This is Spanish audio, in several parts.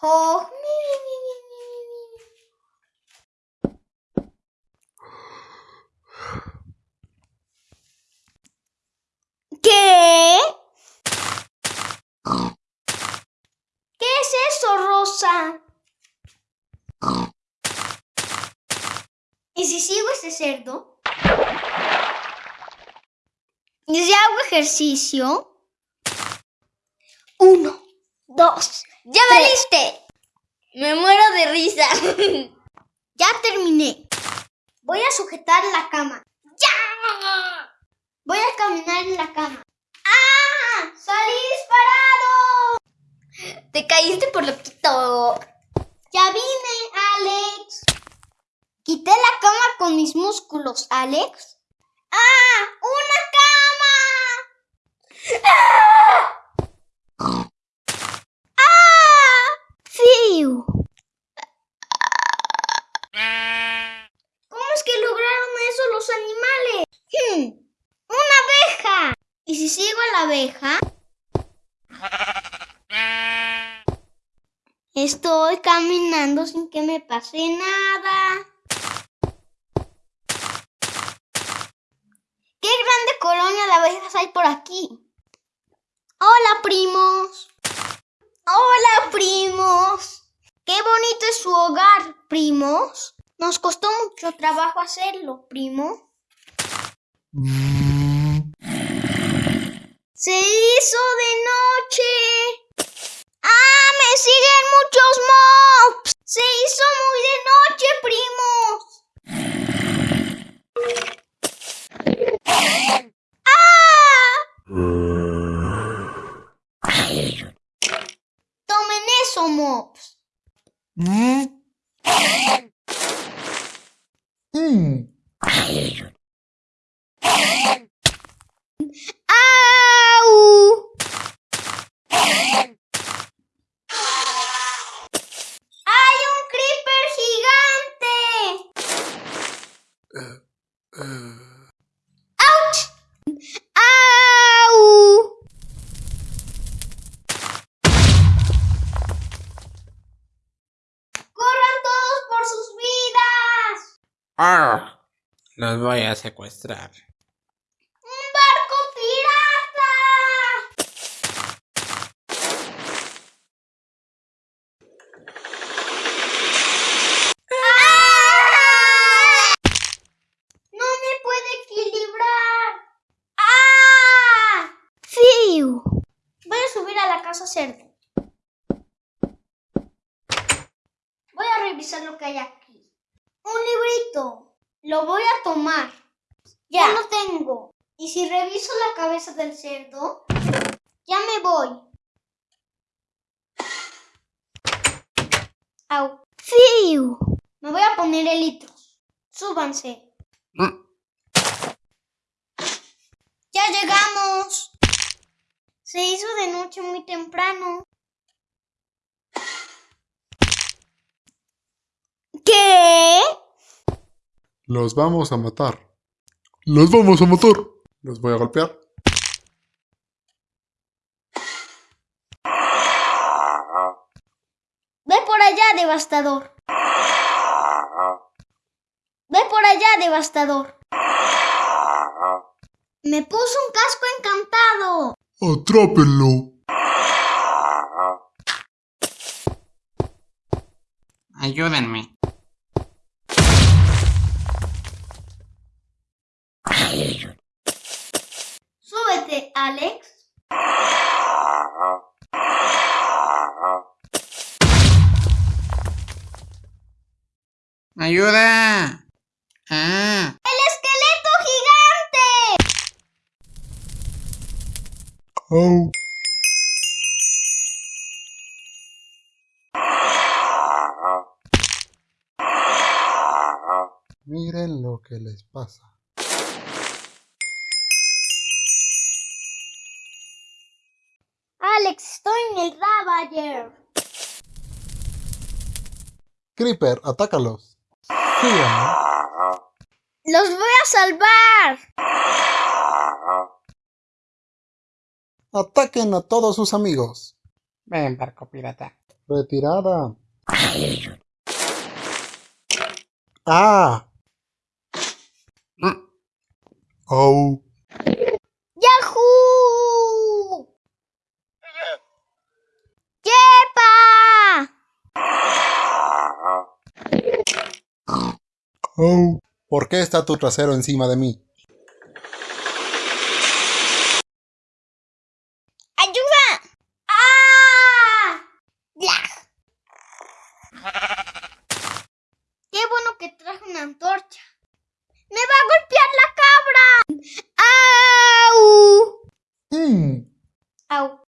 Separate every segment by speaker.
Speaker 1: Oh. ¿Qué? ¿Qué es eso, Rosa? ¿Y si sigo este cerdo? ¿Y si hago ejercicio? Uno, dos.
Speaker 2: ¡Ya valiste! Me muero de risa.
Speaker 1: Ya terminé. Voy a sujetar la cama. ¡Ya! Voy a caminar en la cama. ¡Ah! ¡Salí disparado!
Speaker 2: Te caíste por loquito.
Speaker 1: Ya vine, Alex. Quité la cama con mis músculos, Alex. ¡Ah! ¡Una cama! ¿Cómo es que lograron eso los animales? Hmm, ¡Una abeja! ¿Y si sigo a la abeja? Estoy caminando sin que me pase nada. ¡Qué grande colonia de abejas hay por aquí! ¡Hola, primos! ¡Hola, primos! ¡Qué bonito es su hogar, primos! Nos costó mucho trabajo hacerlo, primo. Se hizo de noche. ¡Ah! ¡Me siguen muchos mobs! Se hizo muy de noche, primos. Yeah. Subir a la casa cerdo. Voy a revisar lo que hay aquí. Un librito. Lo voy a tomar. Ya lo tengo. Y si reviso la cabeza del cerdo, ya me voy. Au. ¡Fiu! Me voy a poner elitros. Súbanse.
Speaker 3: Mm.
Speaker 1: ¡Ya llegamos! Se hizo de noche muy temprano. ¿Qué?
Speaker 4: Los vamos a matar. Los vamos a matar. Los voy a golpear.
Speaker 1: Ve por allá, devastador. Ve por allá, devastador. Me puso un casco encantado.
Speaker 4: Atrápenlo.
Speaker 3: Ayúdenme.
Speaker 1: Alex.
Speaker 3: ¡Ayuda! ¡Ah!
Speaker 1: ¡El esqueleto gigante!
Speaker 4: Au. Miren lo que les pasa.
Speaker 1: Estoy en el Ravager.
Speaker 4: Creeper, atácalos. Síganme.
Speaker 1: ¡Los voy a salvar!
Speaker 4: Ataquen a todos sus amigos.
Speaker 3: Ven, barco pirata.
Speaker 4: Retirada. Ah.
Speaker 3: Mm.
Speaker 4: Oh.
Speaker 1: ¡Yahoo! ¡Yepa!
Speaker 4: Oh. ¿Por qué está tu trasero encima de mí?
Speaker 1: ¡Ayuda! ¡Ah! ¡Blah! Qué bueno que traje una antorcha. ¡Me va a golpear la cabra! ¡Au!
Speaker 4: Hmm.
Speaker 1: ¡Au!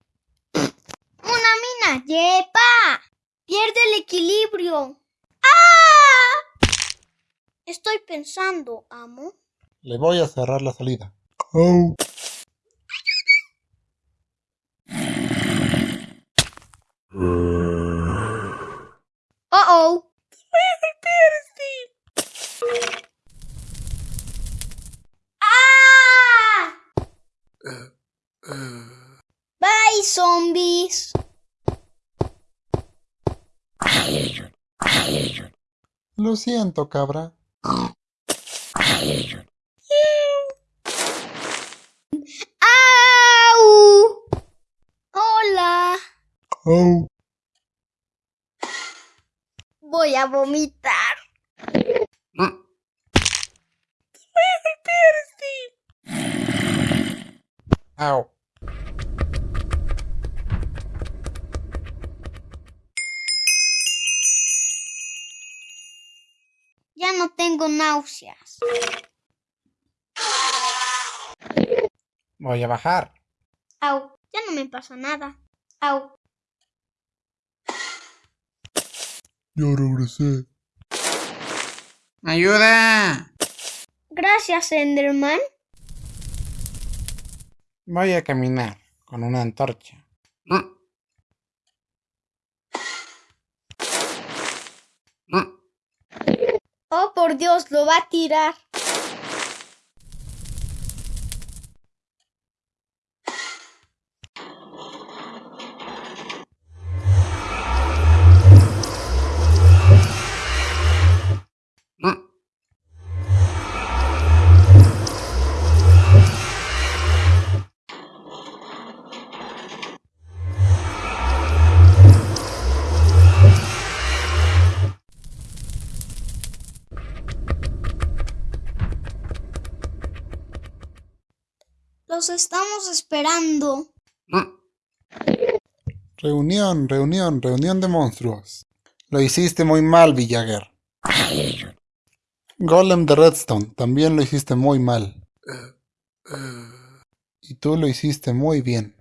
Speaker 1: ¡Una mina! ¡Yepa! Pierde el equilibrio. Estoy pensando, amo.
Speaker 4: Le voy a cerrar la salida. Oh.
Speaker 1: ¡Oh, oh! ¡Ah! Bye, zombies.
Speaker 4: Lo siento, cabra.
Speaker 1: ¡Au! Hola.
Speaker 4: Oh.
Speaker 1: Voy a vomitar.
Speaker 3: Mm. Au.
Speaker 1: Ya no tengo náuseas.
Speaker 3: Voy a bajar.
Speaker 1: Au, ya no me pasa nada. Au.
Speaker 4: Yo regresé.
Speaker 3: ¡Ayuda!
Speaker 1: Gracias, Enderman.
Speaker 3: Voy a caminar con una antorcha. Mm. Mm.
Speaker 1: Oh, por Dios, lo va a tirar. Estamos esperando.
Speaker 4: Reunión, reunión, reunión de monstruos. Lo hiciste muy mal, Villager. Golem de Redstone, también lo hiciste muy mal. Y tú lo hiciste muy bien.